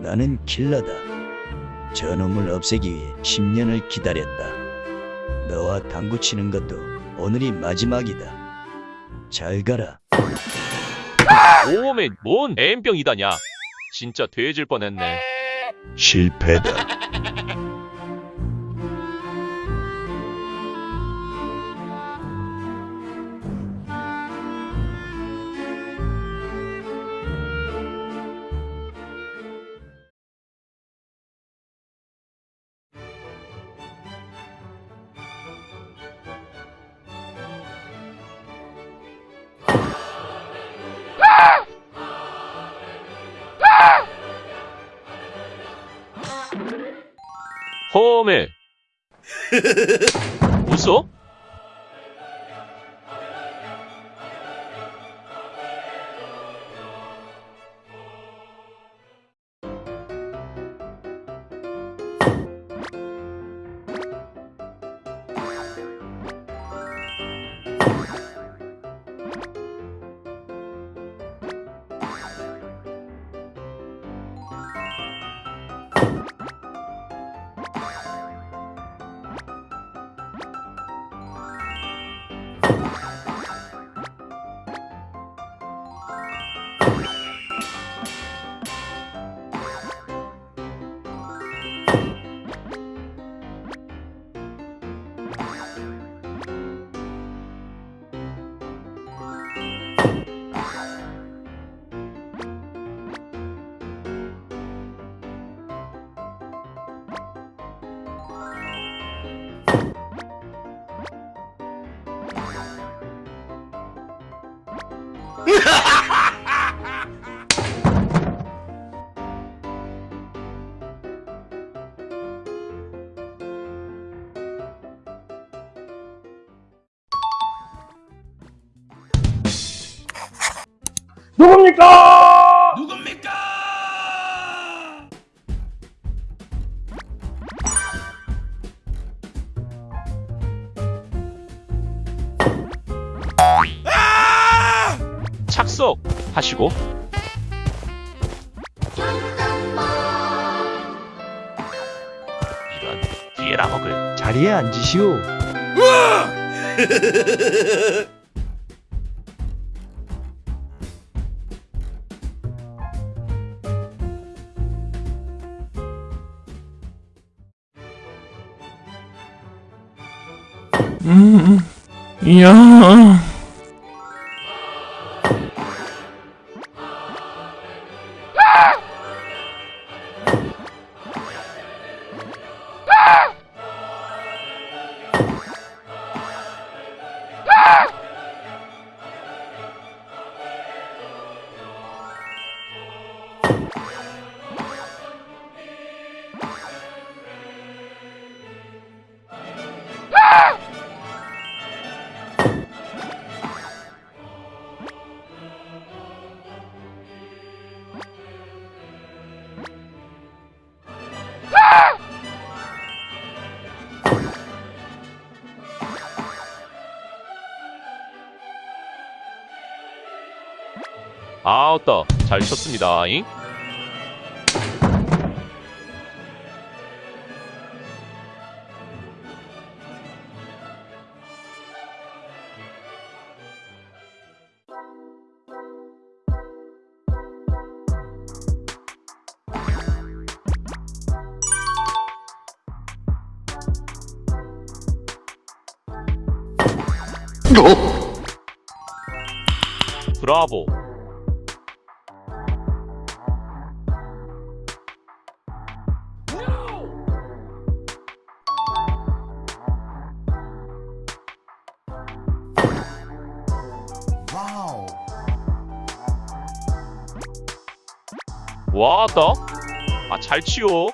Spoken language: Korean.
나는 킬러다. 저놈을 없애기 위해 10년을 기다렸다. 너와 당구 치는 것도 오늘이 마지막이다. 잘 가라. 오메 뭔 M병이다냐 진짜 돼질 뻔했네 실패다. 허메 웃어? 누굽니까? 착석 하시고 이런 뒤에라 먹을 자리에 앉으시오. 음, 이야. Ah! 아따 잘 쳤습니다. 잉? 브라보. 와따 아잘 치요